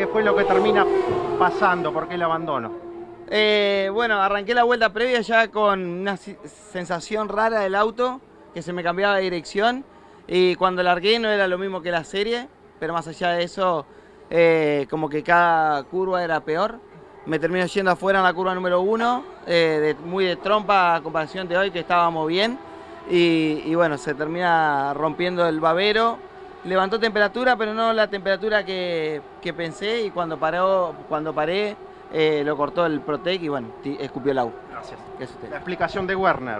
¿Qué fue lo que termina pasando? ¿Por qué el abandono? Eh, bueno, arranqué la vuelta previa ya con una sensación rara del auto, que se me cambiaba de dirección. Y cuando largué no era lo mismo que la serie, pero más allá de eso, eh, como que cada curva era peor. Me termino yendo afuera en la curva número uno, eh, muy de trompa a comparación de hoy, que estábamos bien. Y, bueno, se termina rompiendo el babero. Levantó temperatura, pero no la temperatura que, pensé. Y cuando, paró, cuando paré, eh, lo cortó el Protec y bueno, escupió el agua. Gracias. La explicación de Werner.